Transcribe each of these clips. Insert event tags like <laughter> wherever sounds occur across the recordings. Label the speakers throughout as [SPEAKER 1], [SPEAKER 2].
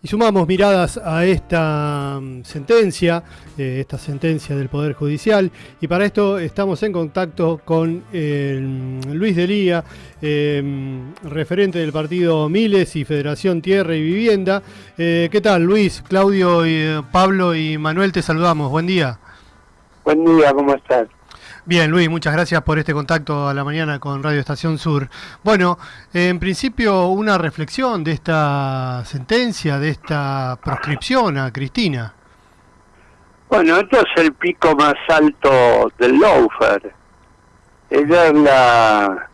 [SPEAKER 1] Y sumamos miradas a esta mm, sentencia, eh, esta sentencia del Poder Judicial, y para esto estamos en contacto con mm, Luis Delía, eh, referente del partido Miles y Federación Tierra y Vivienda. Eh, ¿Qué tal, Luis? Claudio, y, Pablo y Manuel, te saludamos. Buen día.
[SPEAKER 2] Buen día, ¿cómo estás?
[SPEAKER 1] Bien, Luis, muchas gracias por este contacto a la mañana con Radio Estación Sur. Bueno, en principio una reflexión de esta sentencia, de esta proscripción a Cristina.
[SPEAKER 2] Bueno, esto es el pico más alto del Loafer. Ella es la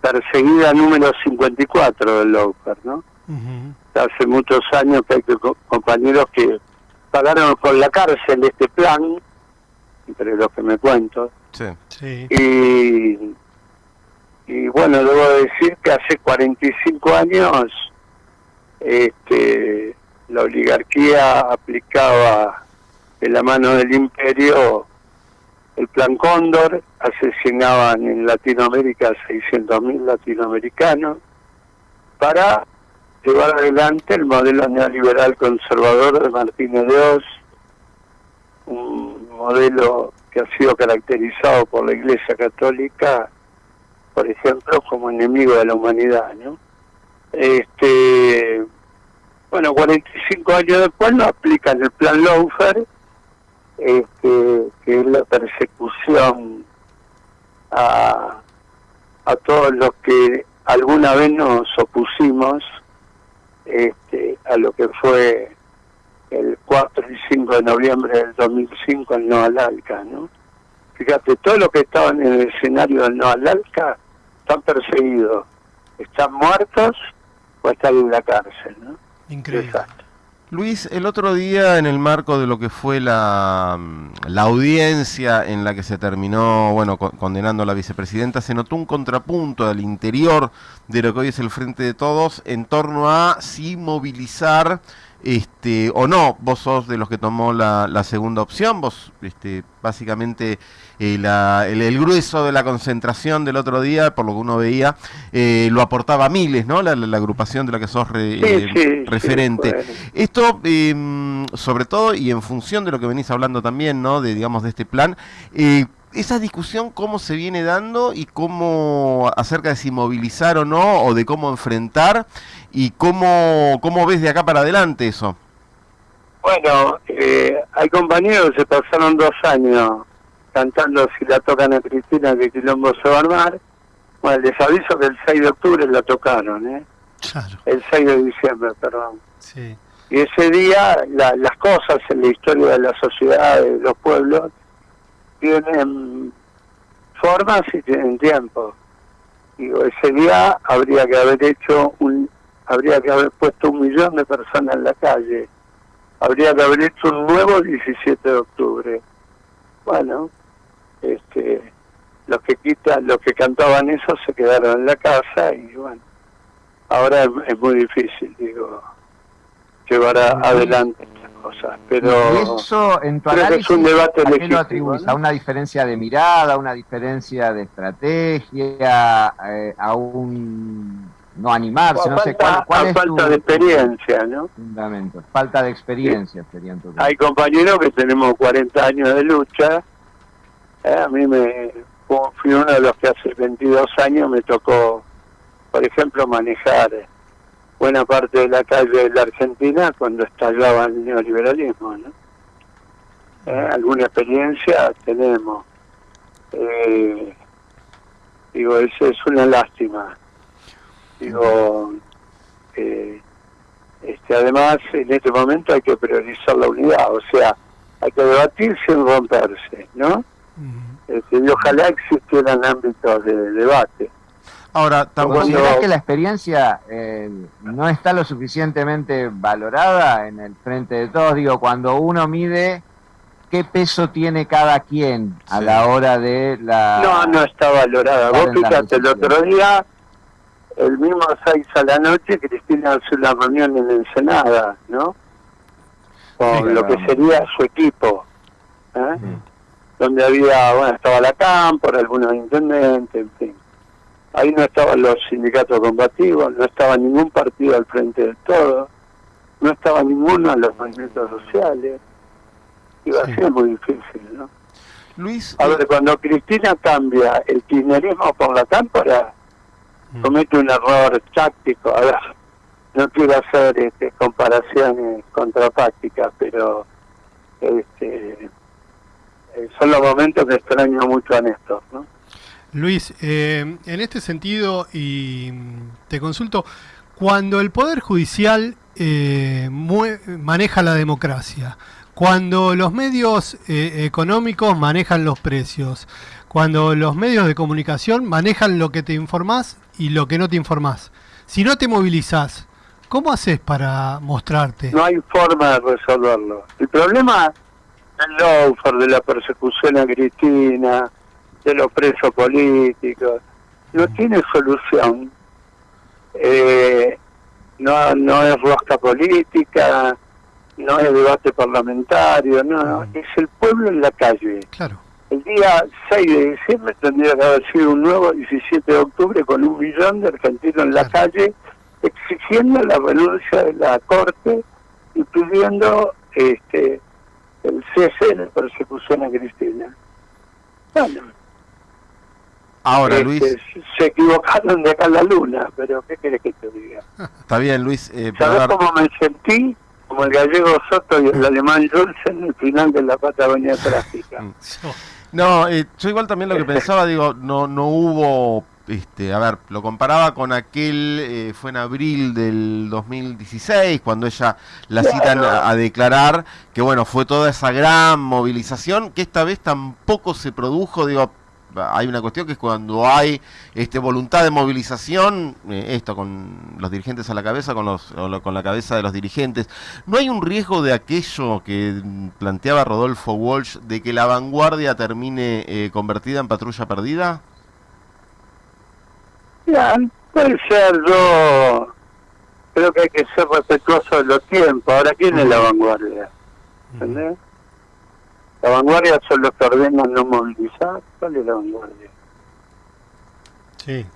[SPEAKER 2] perseguida número 54 del Loafer, ¿no? Hace muchos años que hay compañeros que pagaron con la cárcel este plan, entre los que me cuento, Sí. Y, y bueno, debo decir que hace 45 años este, la oligarquía aplicaba en la mano del imperio el plan Cóndor, asesinaban en Latinoamérica a 600.000 latinoamericanos para llevar adelante el modelo neoliberal conservador de Martínez de Oz, un modelo que ha sido caracterizado por la Iglesia Católica, por ejemplo, como enemigo de la humanidad, ¿no? Este, bueno, 45 años después no aplican el plan Laufer, este, que es la persecución a, a todos los que alguna vez nos opusimos este, a lo que fue el 4 y 5 de noviembre del 2005 en Nueva Alca, ¿no? Fíjate, todos los que estaban en el escenario del Nueva Alca están perseguidos, están muertos o están en la cárcel, ¿no?
[SPEAKER 3] Increíble. Luis, el otro día en el marco de lo que fue la, la audiencia en la que se terminó, bueno, condenando a la vicepresidenta, se notó un contrapunto al interior de lo que hoy es el Frente de Todos en torno a si movilizar este, o no, vos sos de los que tomó la, segunda opción, vos este, básicamente eh, el, grueso de la concentración del otro día, por lo que uno veía, eh, lo aportaba Miles, ¿no? La, agrupación de la que sos eh, referente. Esto, em, sobre todo, y en función de lo que venís hablando también, ¿no? De, digamos, de este plan, esa discusión cómo se viene dando y cómo acerca de si movilizar o no, o de cómo enfrentar, y cómo, cómo ves de acá para adelante eso.
[SPEAKER 2] Bueno, eh, hay compañeros que se pasaron dos años cantando si la tocan a Cristina que Quilombo se va a armar. Bueno, les aviso que el 6 de octubre la tocaron, ¿eh? Claro. El 6 de diciembre, perdón. Sí. Y ese día las cosas en la historia de la sociedad, de los pueblos, tienen formas y tienen tiempo. Digo, ese día habría que haber hecho un, habría que haber puesto un millón de personas en la calle, habría que haber hecho un nuevo 17 de octubre. Bueno, este, los que quitan, los que cantaban eso se quedaron en la casa y bueno, ahora es, muy difícil, digo, llevar adelante cosas. Pero
[SPEAKER 4] eso, en tu análisis, es un debate ¿a qué lo atribuís? ¿A una diferencia de mirada, a una diferencia de estrategia, eh, a un no animarse? no sé cuál, cuál es
[SPEAKER 2] falta de experiencia, ¿no?
[SPEAKER 4] Fundamento, falta de experiencia sería
[SPEAKER 2] Hay compañeros que tenemos 40 años de lucha. Eh, a mí me fui uno de los que hace 22 años me tocó, por ejemplo, manejar buena parte de la calle de la Argentina cuando estallaba el neoliberalismo, ¿no? Eh, alguna experiencia tenemos. Eh, digo, eso es una lástima. Digo, eh, este, además en este momento hay que priorizar la unidad, o sea, hay que debatir sin romperse, ¿no? Este, y ojalá existieran ámbitos de debate.
[SPEAKER 4] Ahora, ¿considerás que la experiencia eh, no está lo suficientemente valorada en el frente de todos? Digo, cuando uno mide qué peso tiene cada quien a la hora de la...
[SPEAKER 2] No, no está valorada. Vos fíjate, el otro día, el mismo 6 a la noche, Cristina hace una reunión en Ensenada, ¿no? Con lo que sería su equipo. ¿eh? Donde había, bueno, estaba la Cámpora, algunos intendentes, en fin Ahí no estaban los sindicatos combativos, no estaba ningún partido al frente del todo. no estaba ninguno en los movimientos sociales. Iba a ser muy difícil, ¿no?
[SPEAKER 3] Luis.
[SPEAKER 2] A ver, cuando Cristina cambia el kirchnerismo por la cámpora, mm. comete un error táctico. A ver, no quiero hacer este, comparaciones contrafácticas, pero este, eh, son los momentos que extraño mucho a Néstor, ¿no?
[SPEAKER 1] Luis, eh, en este sentido, y te consulto, cuando el Poder Judicial eh, maneja la democracia, cuando los medios eh, económicos manejan los precios, cuando los medios de comunicación manejan lo que te informás y lo que no te informás, si no te movilizás, ¿cómo haces para mostrarte?
[SPEAKER 2] No hay forma de resolverlo. El problema del lawfare, de la persecución a Cristina, de los presos políticos, no tiene solución. Eh, no, no es rosca política, no es debate parlamentario, no, es el pueblo en la calle.
[SPEAKER 1] Claro.
[SPEAKER 2] El día 6 de diciembre tendría que haber sido un nuevo 17 de octubre con un millón de argentinos en la calle exigiendo la renuncia de la Corte y pidiendo este el cese de la persecución a Cristina. Bueno,
[SPEAKER 3] Ahora, este, Luis.
[SPEAKER 2] Se equivocaron de acá a la luna, pero ¿qué quieres que te diga?
[SPEAKER 3] Está bien, Luis.
[SPEAKER 2] Eh, ¿Sabes cómo me sentí? Como el gallego Soto y el alemán Jules en el final de la Patagonia Trágica. <laughs>
[SPEAKER 3] No, eh, yo igual también lo que <laughs> pensaba, digo, no, no hubo este, a ver, lo comparaba con aquel, eh, fue en abril del 2016, cuando ella la citan a, declarar, que bueno, fue toda esa gran movilización, que esta vez tampoco se produjo, digo, hay una cuestión que es cuando hay este, voluntad de movilización, eh, esto con los dirigentes a la cabeza, con, los, con la cabeza de los dirigentes, ¿no hay un riesgo de aquello que planteaba Rodolfo Walsh, de que la vanguardia termine eh, convertida en patrulla perdida?
[SPEAKER 2] Ya, puede ser, yo creo que hay que ser respetuoso de los tiempos. Ahora, ¿quién es la vanguardia? ¿Entendés? La vanguardia son los que ordenan no movilizar. ¿Cuál es la vanguardia?
[SPEAKER 1] Sí.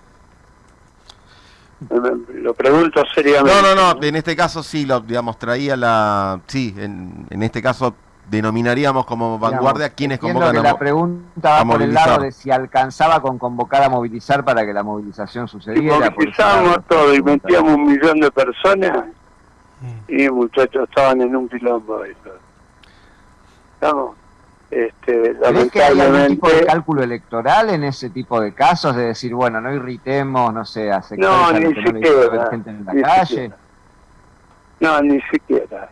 [SPEAKER 2] Lo pregunto seriamente.
[SPEAKER 3] No, no, no, en este caso sí, lo, digamos, traía la... Sí, en, en este caso denominaríamos como vanguardia quienes convocan
[SPEAKER 4] que la pregunta va por el lado de si alcanzaba con convocar a movilizar para que la movilización sucediera.
[SPEAKER 2] Y movilizábamos todo y metíamos un millón de personas mm. y muchachos estaban en un quilombo. Estamos este,
[SPEAKER 4] ¿Crees que hay algún tipo de cálculo electoral en ese tipo de casos? De decir, bueno, no irritemos, no sé, a
[SPEAKER 2] no, ni siquiera, gente en la calle. No, ni siquiera.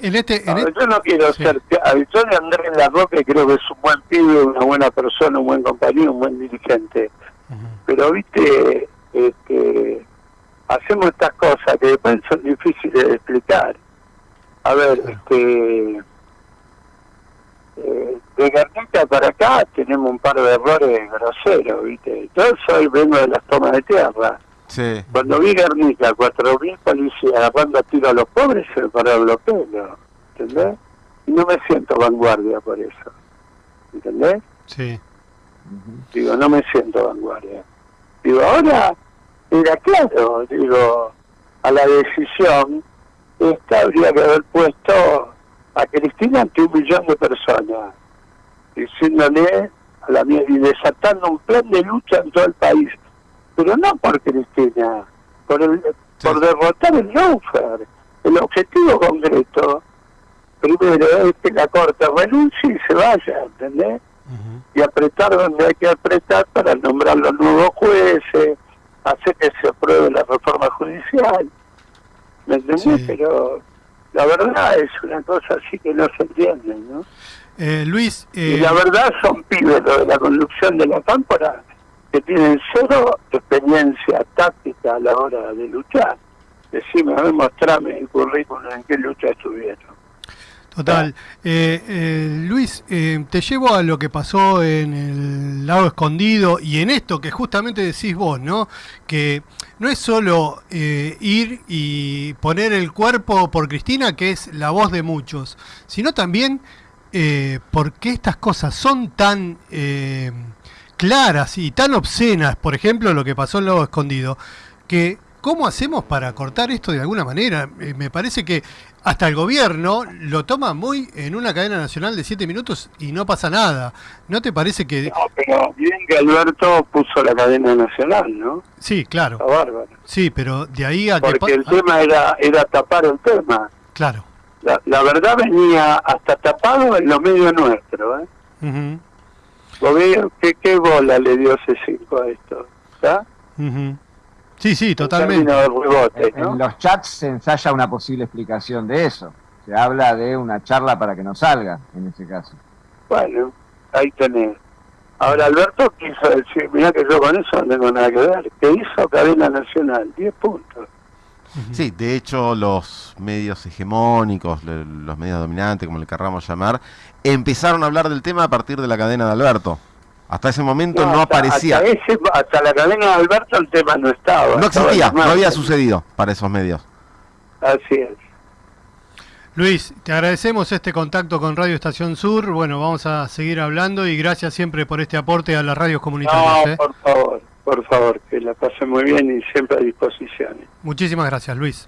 [SPEAKER 1] En este,
[SPEAKER 2] en este... Yo no quiero ser... Yo de Andrés La Roca creo que es un buen pibe, una buena persona, un buen compañero, un buen dirigente. Pero, viste, este, hacemos estas cosas que después son difíciles de explicar. A ver, este eh, de Guernica para acá tenemos un par de errores groseros, ¿viste? Yo soy, vengo de las tomas de tierra.
[SPEAKER 3] Sí.
[SPEAKER 2] Cuando vi Guernica, cuatro mil policías agarrando a tiro a los pobres, se me pararon los pelos, ¿entendés? Y no me siento vanguardia por eso, ¿entendés?
[SPEAKER 1] Sí.
[SPEAKER 2] Digo, no me siento vanguardia. Digo, ahora era claro, digo, a la decisión, esta habría que haber puesto a Cristina ante un millón de personas, diciéndole a la mía y desatando un plan de lucha en todo el país, pero no por Cristina, por el, por derrotar el lawfare. El objetivo concreto, primero es que la Corte renuncie y se vaya, ¿entendés? Y apretar donde hay que apretar para nombrar los nuevos jueces, hacer que se apruebe la reforma judicial. ¿Me entendés? Pero la verdad es una cosa así que no se entiende, ¿no?
[SPEAKER 1] Eh, Luis...
[SPEAKER 2] Y la eh, verdad son pibes de la conducción de la cámpora que tienen cero experiencia táctica a la hora de luchar. Decime, a ver, mostrame el currículum en qué lucha estuvieron.
[SPEAKER 1] Total. Eh, eh, Luis, eh, te llevo a lo que pasó en el lado escondido y en esto que justamente decís vos, ¿no? Que no es solo ir y poner el cuerpo por Cristina, que es la voz de muchos, sino también porque estas cosas son tan claras y tan obscenas, por ejemplo, lo que pasó en el lado escondido, que ¿cómo hacemos para cortar esto de alguna manera? Eh, me parece que hasta el gobierno lo toma muy en una cadena nacional de siete minutos y no pasa nada. ¿No te parece que...?
[SPEAKER 2] No, pero bien que Alberto puso la cadena nacional, ¿no?
[SPEAKER 1] Sí, claro.
[SPEAKER 2] Está bárbaro.
[SPEAKER 1] Sí, pero de ahí a
[SPEAKER 2] Porque
[SPEAKER 1] que...
[SPEAKER 2] el tema era, era tapar el tema.
[SPEAKER 1] Claro.
[SPEAKER 2] La, la verdad venía hasta tapado en los medios nuestros, ¿eh?
[SPEAKER 1] Ujú,
[SPEAKER 2] Gobierno, ¿qué, ¿Qué bola le dio C5 a esto? ¿Está?
[SPEAKER 1] ujú. Sí, sí,
[SPEAKER 2] En
[SPEAKER 1] totalmente.
[SPEAKER 4] En los chats se ensaya una posible explicación de eso. Se habla de una charla para que no salga, en ese caso.
[SPEAKER 2] Bueno, ahí tenés. Ahora Alberto quiso decir, mirá que yo con eso no tengo nada que ver. ¿Qué hizo cadena nacional? 10 puntos.
[SPEAKER 3] Sí, de hecho los medios hegemónicos, le- los medios dominantes, como le querramos llamar, empezaron a hablar del tema a partir de la cadena de Alberto. Hasta ese momento no,
[SPEAKER 2] hasta-
[SPEAKER 3] aparecía,
[SPEAKER 2] Hasta, ese- hasta la cadena de Alberto el tema no estaba.
[SPEAKER 3] no existía, no había sucedido para esos medios.
[SPEAKER 2] Así es.
[SPEAKER 1] Luis, te agradecemos este contacto con Radio Estación Sur. Bueno, vamos a seguir hablando y gracias siempre por este aporte a las radios comunitarias.
[SPEAKER 2] No,
[SPEAKER 1] ¿eh?
[SPEAKER 2] por favor, por favor, que la pasen muy bien y siempre a disposición.
[SPEAKER 1] Muchísimas gracias, Luis.